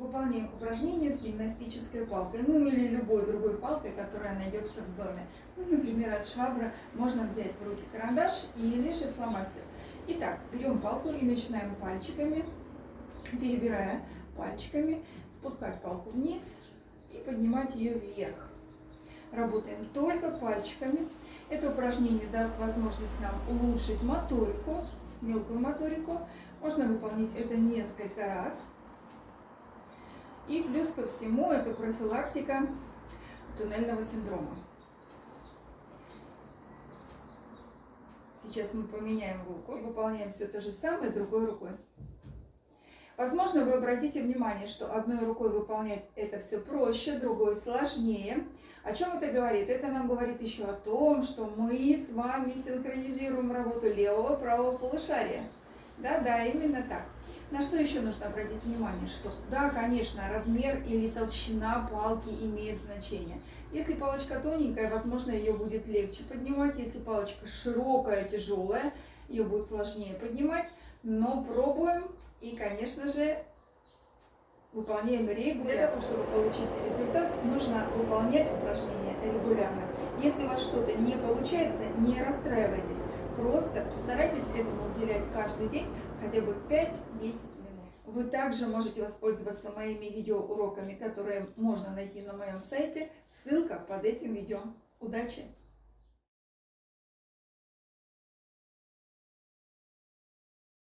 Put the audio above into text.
Выполняем упражнение с гимнастической палкой, ну или любой другой палкой, которая найдется в доме. Ну, например, от швабры можно взять в руки карандаш или же фломастер. Итак, берем палку и начинаем пальчиками, перебирая пальчиками, спускать палку вниз и поднимать ее вверх. Работаем только пальчиками. Это упражнение даст возможность нам улучшить моторику, мелкую моторику. Можно выполнить это несколько раз. И плюс ко всему это профилактика туннельного синдрома. Сейчас мы поменяем руку выполняем все то же самое другой рукой. Возможно, вы обратите внимание, что одной рукой выполнять это все проще, другой сложнее. О чем это говорит? Это нам говорит еще о том, что мы с вами синхронизируем работу левого правого полушария. Да-да, именно так. На что еще нужно обратить внимание? Что да, конечно, размер или толщина палки имеет значение. Если палочка тоненькая, возможно, ее будет легче поднимать. Если палочка широкая, тяжелая, ее будет сложнее поднимать. Но пробуем и, конечно же, выполняем регулярно. Для того, чтобы получить результат, нужно выполнять упражнения регулярно. Если у вас что-то не получается, не расстраивайтесь. Просто постарайтесь этому уделять каждый день хотя бы 5-10 минут. Вы также можете воспользоваться моими видеоуроками, которые можно найти на моем сайте. Ссылка под этим видео. Удачи!